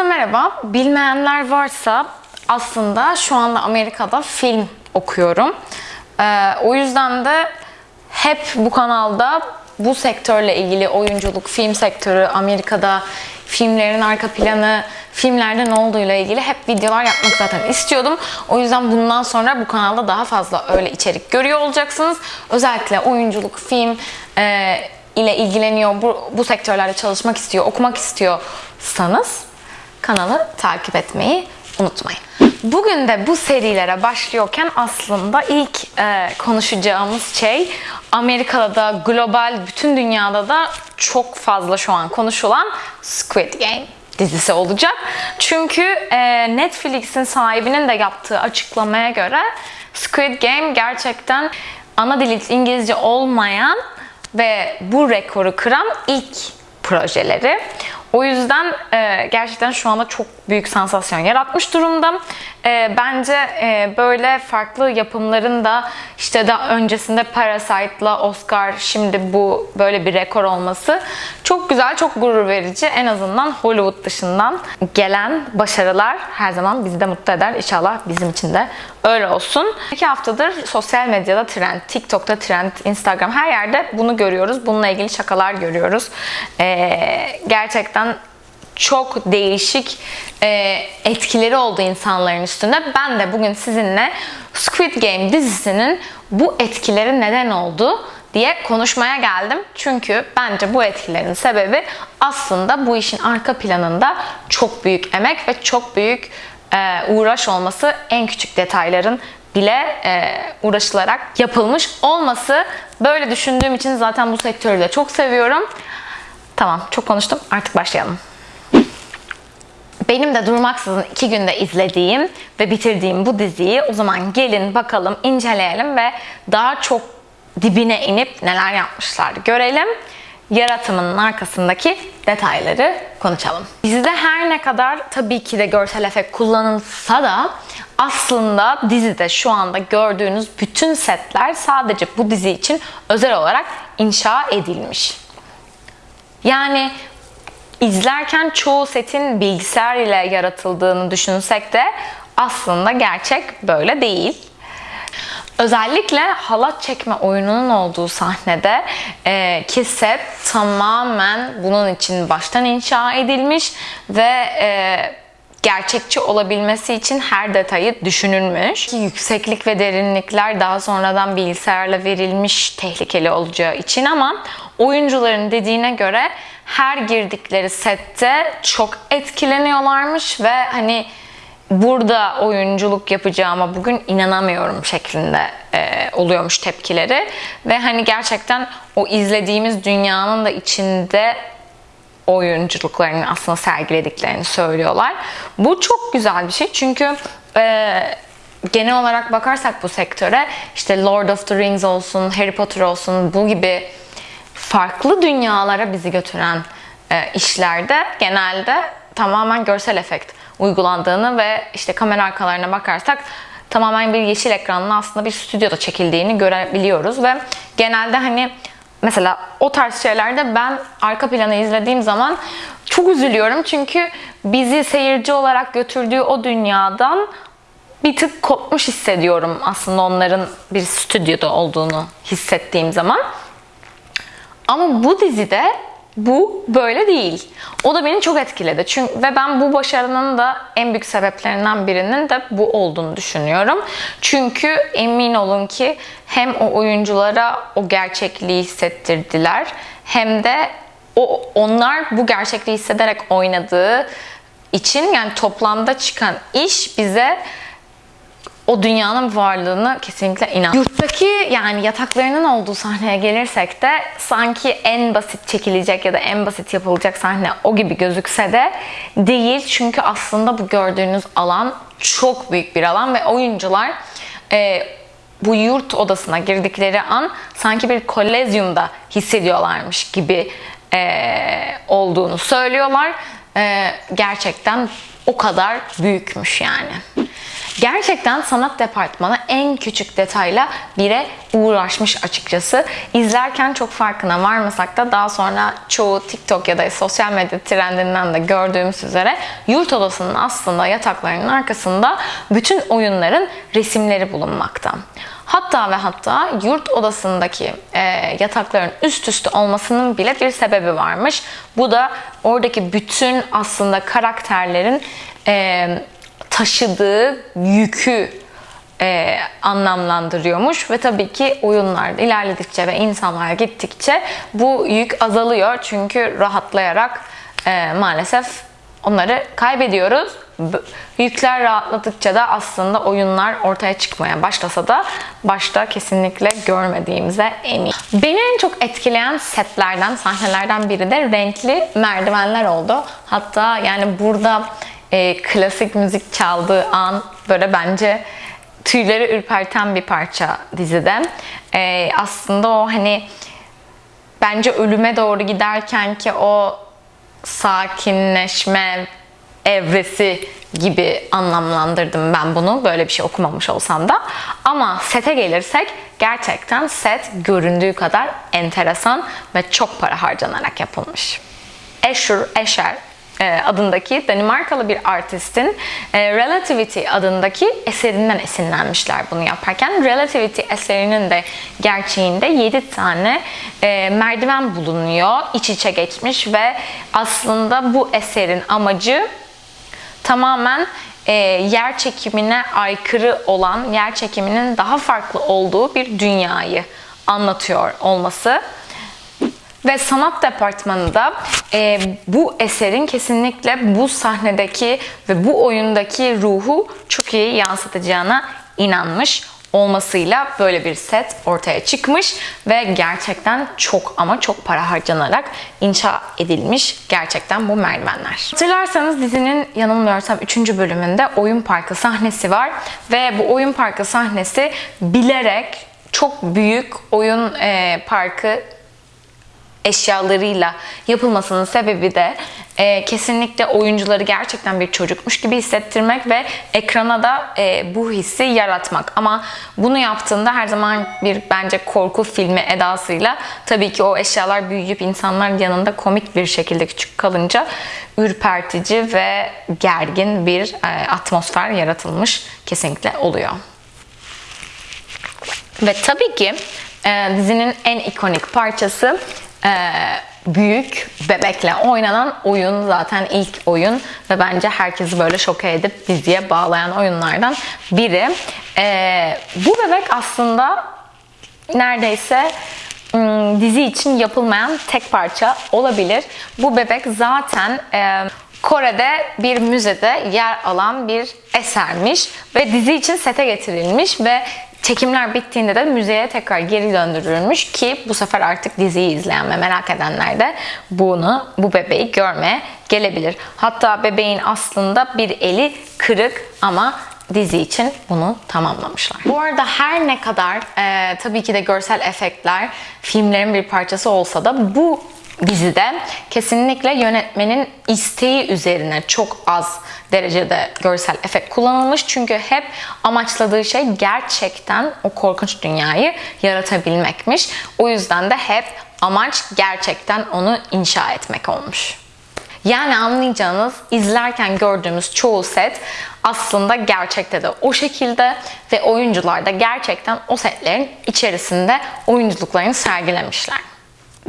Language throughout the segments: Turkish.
Herkese merhaba. Bilmeyenler varsa aslında şu anda Amerika'da film okuyorum. Ee, o yüzden de hep bu kanalda bu sektörle ilgili oyunculuk, film sektörü, Amerika'da filmlerin arka planı, filmlerde ne olduğuyla ilgili hep videolar yapmak zaten istiyordum. O yüzden bundan sonra bu kanalda daha fazla öyle içerik görüyor olacaksınız. Özellikle oyunculuk, film e, ile ilgileniyor, bu, bu sektörlerde çalışmak istiyor, okumak istiyorsanız kanalı takip etmeyi unutmayın. Bugün de bu serilere başlıyorken aslında ilk e, konuşacağımız şey Amerika'da da global bütün dünyada da çok fazla şu an konuşulan Squid Game dizisi olacak. Çünkü e, Netflix'in sahibinin de yaptığı açıklamaya göre Squid Game gerçekten ana dili İngilizce olmayan ve bu rekoru kıran ilk projeleri. O yüzden e, gerçekten şu anda çok büyük sansasyon yaratmış durumda. E, bence e, böyle farklı yapımların da işte daha öncesinde Parasite'la Oscar şimdi bu böyle bir rekor olması çok güzel, çok gurur verici. En azından Hollywood dışından gelen başarılar her zaman bizi de mutlu eder. İnşallah bizim için de öyle olsun. İki haftadır sosyal medyada trend, TikTok'ta trend, Instagram her yerde bunu görüyoruz. Bununla ilgili şakalar görüyoruz. E, gerçekten çok değişik e, etkileri oldu insanların üstünde. Ben de bugün sizinle Squid Game dizisinin bu etkileri neden oldu diye konuşmaya geldim. Çünkü bence bu etkilerin sebebi aslında bu işin arka planında çok büyük emek ve çok büyük e, uğraş olması en küçük detayların bile e, uğraşılarak yapılmış olması. Böyle düşündüğüm için zaten bu sektörü de çok seviyorum. Tamam çok konuştum artık başlayalım. Benim de durmaksızın iki günde izlediğim ve bitirdiğim bu diziyi o zaman gelin bakalım inceleyelim ve daha çok dibine inip neler yapmışlar görelim. Yaratımının arkasındaki detayları konuşalım. Dizide her ne kadar tabii ki de görsel efekt kullanılsa da aslında dizide şu anda gördüğünüz bütün setler sadece bu dizi için özel olarak inşa edilmiş. Yani izlerken çoğu setin bilgisayar ile yaratıldığını düşünsek de aslında gerçek böyle değil. Özellikle halat çekme oyununun olduğu sahnede e, ki set tamamen bunun için baştan inşa edilmiş ve e, gerçekçi olabilmesi için her detayı düşünülmüş. Yükseklik ve derinlikler daha sonradan bilgisayarla verilmiş tehlikeli olacağı için ama oyuncuların dediğine göre her girdikleri sette çok etkileniyorlarmış ve hani burada oyunculuk yapacağıma bugün inanamıyorum şeklinde e, oluyormuş tepkileri ve hani gerçekten o izlediğimiz dünyanın da içinde oyunculuklarını aslında sergilediklerini söylüyorlar. Bu çok güzel bir şey çünkü e, genel olarak bakarsak bu sektöre işte Lord of the Rings olsun, Harry Potter olsun bu gibi farklı dünyalara bizi götüren e, işlerde genelde tamamen görsel efekt uygulandığını ve işte kamera arkalarına bakarsak tamamen bir yeşil ekranla aslında bir stüdyoda çekildiğini görebiliyoruz ve genelde hani mesela o tarz şeylerde ben arka planı izlediğim zaman çok üzülüyorum çünkü bizi seyirci olarak götürdüğü o dünyadan bir tık kopmuş hissediyorum aslında onların bir stüdyoda olduğunu hissettiğim zaman. Ama bu dizide bu böyle değil. O da beni çok etkiledi. Çünkü ve ben bu başarının da en büyük sebeplerinden birinin de bu olduğunu düşünüyorum. Çünkü emin olun ki hem o oyunculara o gerçekliği hissettirdiler hem de o onlar bu gerçekliği hissederek oynadığı için yani toplamda çıkan iş bize o dünyanın varlığını kesinlikle inan. Yurttaki yani yataklarının olduğu sahneye gelirsek de sanki en basit çekilecek ya da en basit yapılacak sahne o gibi gözükse de değil. Çünkü aslında bu gördüğünüz alan çok büyük bir alan ve oyuncular e, bu yurt odasına girdikleri an sanki bir kolezyumda hissediyorlarmış gibi e, olduğunu söylüyorlar. E, gerçekten o kadar büyükmüş yani. Gerçekten sanat departmanı en küçük detayla bire uğraşmış açıkçası. İzlerken çok farkına varmasak da daha sonra çoğu TikTok ya da sosyal medya trendinden de gördüğümüz üzere yurt odasının aslında yataklarının arkasında bütün oyunların resimleri bulunmakta. Hatta ve hatta yurt odasındaki e, yatakların üst üste olmasının bile bir sebebi varmış. Bu da oradaki bütün aslında karakterlerin e, taşıdığı yükü e, anlamlandırıyormuş ve tabii ki oyunlar ilerledikçe ve insanlar gittikçe bu yük azalıyor çünkü rahatlayarak e, maalesef onları kaybediyoruz. Yükler rahatladıkça da aslında oyunlar ortaya çıkmaya başlasa da başta kesinlikle görmediğimize emin. Beni en çok etkileyen setlerden, sahnelerden biri de renkli merdivenler oldu. Hatta yani burada e, klasik müzik çaldığı an böyle bence tüyleri ürperten bir parça dizide. E, aslında o hani bence ölüme doğru giderken ki o sakinleşme evresi gibi anlamlandırdım ben bunu. Böyle bir şey okumamış olsam da. Ama sete gelirsek gerçekten set göründüğü kadar enteresan ve çok para harcanarak yapılmış. Escher, Escher e, adındaki Danimarkalı bir artistin e, Relativity adındaki eserinden esinlenmişler bunu yaparken. Relativity eserinin de gerçeğinde 7 tane e, merdiven bulunuyor. iç içe geçmiş ve aslında bu eserin amacı tamamen e, yer çekimine aykırı olan, yer çekiminin daha farklı olduğu bir dünyayı anlatıyor olması. Ve sanat departmanı da e, bu eserin kesinlikle bu sahnedeki ve bu oyundaki ruhu çok iyi yansıtacağına inanmış olmasıyla böyle bir set ortaya çıkmış ve gerçekten çok ama çok para harcanarak inşa edilmiş gerçekten bu merdivenler. Hatırlarsanız dizinin yanılmıyorsam 3. bölümünde oyun parkı sahnesi var ve bu oyun parkı sahnesi bilerek çok büyük oyun e, parkı eşyalarıyla yapılmasının sebebi de e, kesinlikle oyuncuları gerçekten bir çocukmuş gibi hissettirmek ve ekrana da e, bu hissi yaratmak. Ama bunu yaptığında her zaman bir bence korku filmi edasıyla tabii ki o eşyalar büyüyüp insanlar yanında komik bir şekilde küçük kalınca ürpertici ve gergin bir e, atmosfer yaratılmış kesinlikle oluyor. Ve tabii ki e, dizinin en ikonik parçası e, büyük bebekle oynanan oyun zaten ilk oyun ve bence herkesi böyle şoke edip diziye bağlayan oyunlardan biri. E, bu bebek aslında neredeyse dizi için yapılmayan tek parça olabilir. Bu bebek zaten e, Kore'de bir müzede yer alan bir esermiş ve dizi için sete getirilmiş ve Çekimler bittiğinde de müzeye tekrar geri döndürülmüş ki bu sefer artık diziyi izleyen ve merak edenler de bunu, bu bebeği görmeye gelebilir. Hatta bebeğin aslında bir eli kırık ama dizi için bunu tamamlamışlar. Bu arada her ne kadar e, tabii ki de görsel efektler filmlerin bir parçası olsa da bu dizide kesinlikle yönetmenin isteği üzerine çok az derecede görsel efekt kullanılmış. Çünkü hep amaçladığı şey gerçekten o korkunç dünyayı yaratabilmekmiş. O yüzden de hep amaç gerçekten onu inşa etmek olmuş. Yani anlayacağınız izlerken gördüğümüz çoğu set aslında gerçekte de o şekilde ve oyuncular da gerçekten o setlerin içerisinde oyunculuklarını sergilemişler.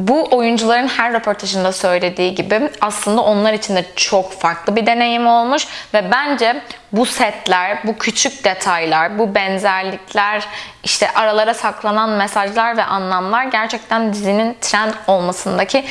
Bu oyuncuların her röportajında söylediği gibi aslında onlar için de çok farklı bir deneyim olmuş ve bence bu setler, bu küçük detaylar, bu benzerlikler, işte aralara saklanan mesajlar ve anlamlar gerçekten dizinin trend olmasındaki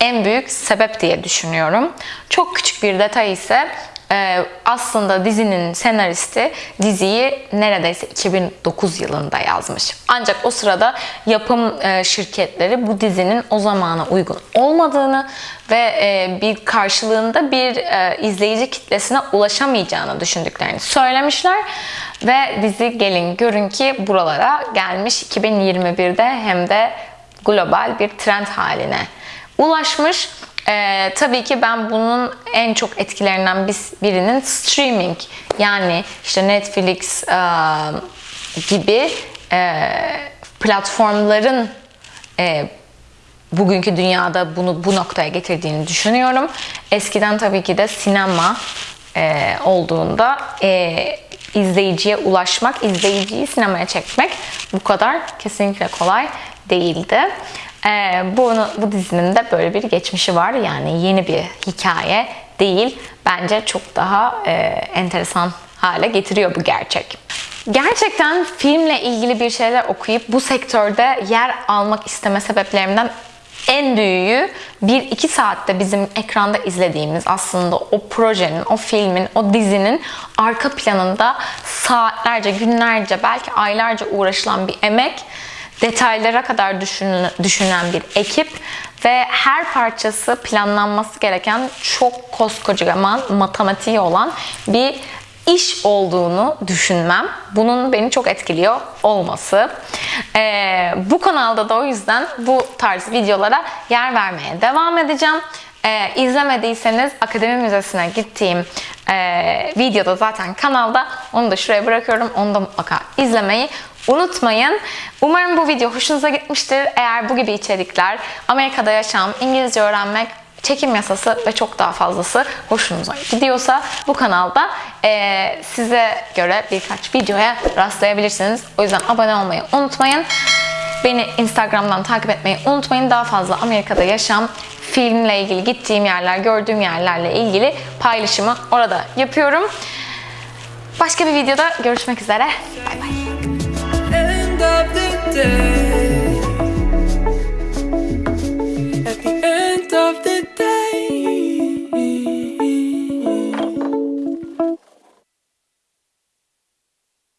en büyük sebep diye düşünüyorum. Çok küçük bir detay ise ee, aslında dizinin senaristi diziyi neredeyse 2009 yılında yazmış. Ancak o sırada yapım e, şirketleri bu dizinin o zamana uygun olmadığını ve e, bir karşılığında bir e, izleyici kitlesine ulaşamayacağını düşündüklerini söylemişler. Ve dizi gelin görün ki buralara gelmiş 2021'de hem de global bir trend haline ulaşmış. Ee, tabii ki ben bunun en çok etkilerinden birinin streaming yani işte Netflix e, gibi e, platformların e, bugünkü dünyada bunu bu noktaya getirdiğini düşünüyorum. Eskiden tabii ki de sinema e, olduğunda e, izleyiciye ulaşmak, izleyiciyi sinemaya çekmek bu kadar kesinlikle kolay değildi. E, bunu, bu dizinin de böyle bir geçmişi var. Yani yeni bir hikaye değil. Bence çok daha e, enteresan hale getiriyor bu gerçek. Gerçekten filmle ilgili bir şeyler okuyup bu sektörde yer almak isteme sebeplerimden en büyüğü 1-2 saatte bizim ekranda izlediğimiz aslında o projenin, o filmin, o dizinin arka planında saatlerce, günlerce, belki aylarca uğraşılan bir emek, detaylara kadar düşünülen, düşünen bir ekip ve her parçası planlanması gereken çok koskocaman matematiği olan bir iş olduğunu düşünmem. Bunun beni çok etkiliyor olması. Ee, bu kanalda da o yüzden bu tarz videolara yer vermeye devam edeceğim. Ee, izlemediyseniz Akademi Müzesi'ne gittiğim e, videoda zaten kanalda. Onu da şuraya bırakıyorum. Onu da mutlaka izlemeyi unutmayın. Umarım bu video hoşunuza gitmiştir. Eğer bu gibi içerikler, Amerika'da yaşam, İngilizce öğrenmek, çekim yasası ve çok daha fazlası hoşunuza gidiyorsa bu kanalda eee, size göre birkaç videoya rastlayabilirsiniz. O yüzden abone olmayı unutmayın. Beni Instagram'dan takip etmeyi unutmayın. Daha fazla Amerika'da yaşam, filmle ilgili gittiğim yerler, gördüğüm yerlerle ilgili paylaşımı orada yapıyorum. Başka bir videoda görüşmek üzere. Bay bay. day.